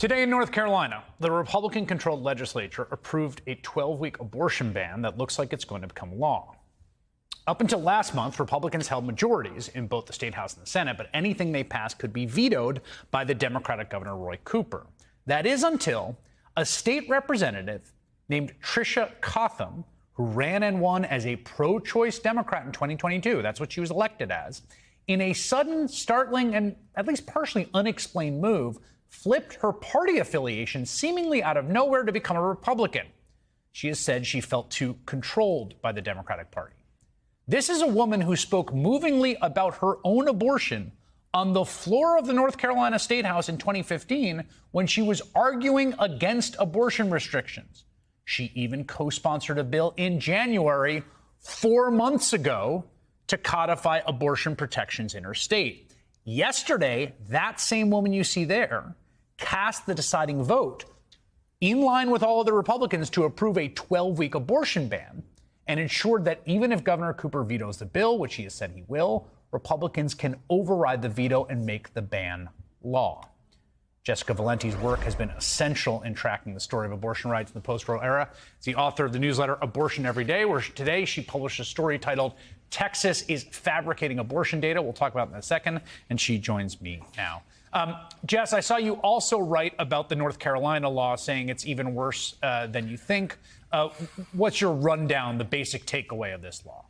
Today in North Carolina, the Republican controlled legislature approved a 12 week abortion ban that looks like it's going to become law. Up until last month, Republicans held majorities in both the state house and the Senate, but anything they passed could be vetoed by the Democratic Governor Roy Cooper. That is until a state representative named Tricia Cotham, who ran and won as a pro choice Democrat in 2022, that's what she was elected as, in a sudden, startling, and at least partially unexplained move, flipped her party affiliation seemingly out of nowhere to become a Republican. She has said she felt too controlled by the Democratic Party. This is a woman who spoke movingly about her own abortion on the floor of the North Carolina State House in 2015 when she was arguing against abortion restrictions. She even co sponsored a bill in January, four months ago, to codify abortion protections in her state. Yesterday, that same woman you see there cast the deciding vote in line with all of the Republicans to approve a 12 week abortion ban and ensured that even if Governor Cooper vetoes the bill, which he has said he will, Republicans can override the veto and make the ban law. Jessica Valenti's work has been essential in tracking the story of abortion rights in the post Roe era. She's the author of the newsletter Abortion Every Day, where today she published a story titled Texas is Fabricating Abortion Data. We'll talk about in a second, and she joins me now. Um, Jess, I saw you also write about the North Carolina law, saying it's even worse uh, than you think. Uh, what's your rundown, the basic takeaway of this law?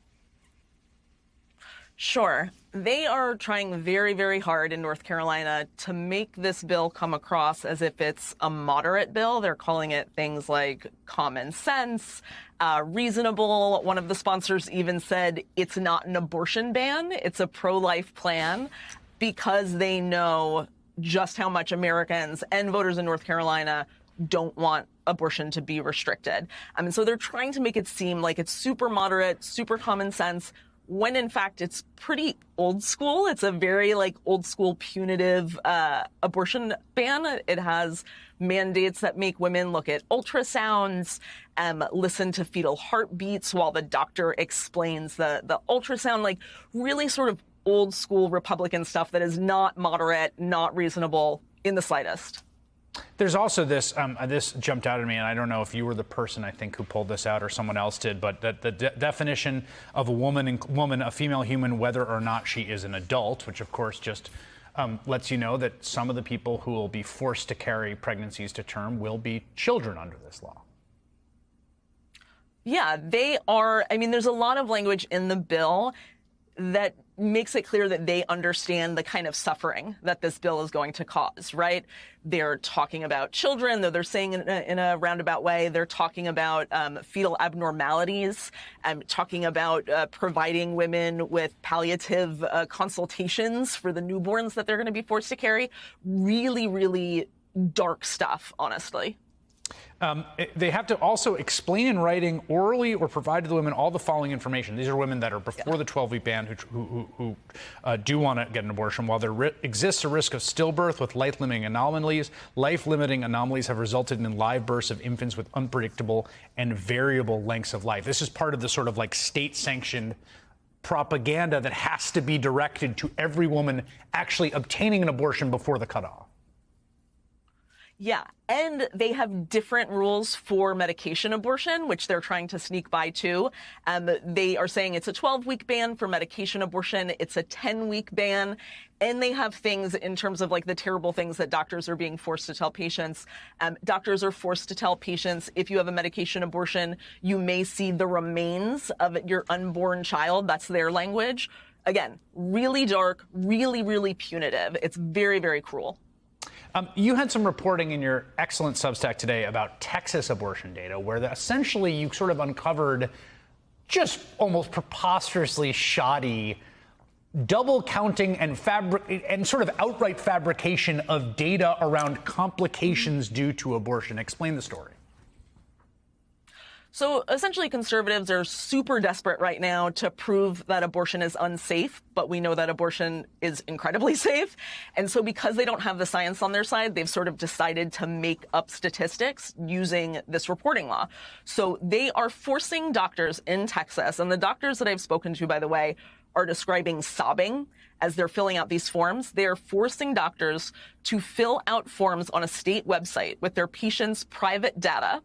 Sure. They are trying very, very hard in North Carolina to make this bill come across as if it's a moderate bill. They're calling it things like common sense, uh, reasonable. One of the sponsors even said it's not an abortion ban, it's a pro life plan because they know just how much Americans and voters in North Carolina don't want abortion to be restricted. I mean, so they're trying to make it seem like it's super moderate, super common sense, when in fact it's pretty old school. It's a very like old school punitive uh, abortion ban. It has mandates that make women look at ultrasounds, um, listen to fetal heartbeats while the doctor explains the the ultrasound. Like really sort of old school Republican stuff that is not moderate, not reasonable in the slightest. There's also this. Um, uh, this jumped out at me, and I don't know if you were the person I think who pulled this out or someone else did. But the, the de definition of a woman, woman, a female human, whether or not she is an adult, which of course just um, lets you know that some of the people who will be forced to carry pregnancies to term will be children under this law. Yeah, they are. I mean, there's a lot of language in the bill that makes it clear that they understand the kind of suffering that this bill is going to cause, right? They're talking about children, though they're saying in a, in a roundabout way, they're talking about um, fetal abnormalities, and talking about uh, providing women with palliative uh, consultations for the newborns that they're going to be forced to carry. Really, really dark stuff, honestly. Um, they have to also explain in writing, orally, or provide to the women all the following information. These are women that are before yeah. the 12-week ban who, who, who uh, do want to get an abortion. While there exists a risk of stillbirth with life-limiting anomalies, life-limiting anomalies have resulted in live births of infants with unpredictable and variable lengths of life. This is part of the sort of like state-sanctioned propaganda that has to be directed to every woman actually obtaining an abortion before the cutoff. Yeah, and they have different rules for medication abortion, which they're trying to sneak by too. Um, they are saying it's a 12 week ban for medication abortion. It's a 10 week ban. And they have things in terms of like the terrible things that doctors are being forced to tell patients. Um, doctors are forced to tell patients if you have a medication abortion, you may see the remains of your unborn child. That's their language. Again, really dark, really, really punitive. It's very, very cruel. Um, you had some reporting in your excellent Substack today about Texas abortion data, where the, essentially you sort of uncovered just almost preposterously shoddy double counting and fabric and sort of outright fabrication of data around complications due to abortion. Explain the story. So essentially, conservatives are super desperate right now to prove that abortion is unsafe, but we know that abortion is incredibly safe. And so because they don't have the science on their side, they've sort of decided to make up statistics using this reporting law. So they are forcing doctors in Texas, and the doctors that I've spoken to, by the way, are describing sobbing as they're filling out these forms. They are forcing doctors to fill out forms on a state website with their patients' private data,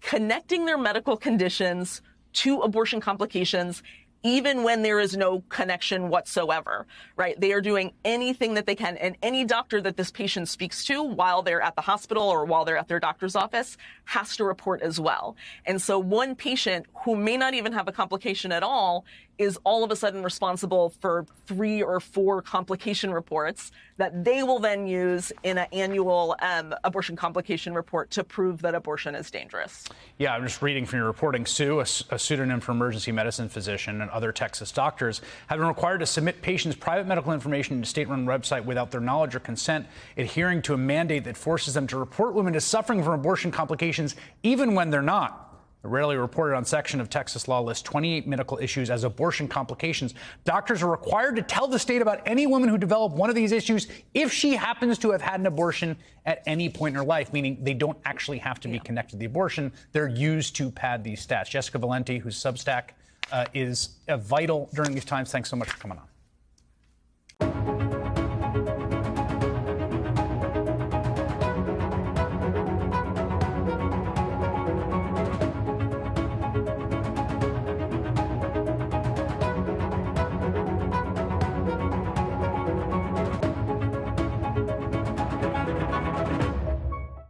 connecting their medical conditions to abortion complications even when there is no connection whatsoever, right? They are doing anything that they can. And any doctor that this patient speaks to while they're at the hospital or while they're at their doctor's office has to report as well. And so one patient who may not even have a complication at all is all of a sudden responsible for three or four complication reports that they will then use in an annual um, abortion complication report to prove that abortion is dangerous. Yeah, I'm just reading from your reporting. Sue, a, a pseudonym for emergency medicine physician, and other Texas doctors have been required to submit patients' private medical information to state-run website without their knowledge or consent, adhering to a mandate that forces them to report women as suffering from abortion complications, even when they're not. A rarely reported on section of Texas law lists 28 medical issues as abortion complications. Doctors are required to tell the state about any woman who developed one of these issues if she happens to have had an abortion at any point in her life, meaning they don't actually have to be connected to the abortion. They're used to pad these stats. Jessica Valenti, whose Substack uh, is uh, vital during these times, thanks so much for coming on.